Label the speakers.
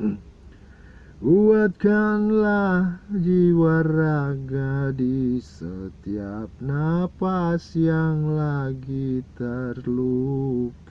Speaker 1: Hmm. Kuatkanlah jiwa raga di setiap napas yang lagi terluka.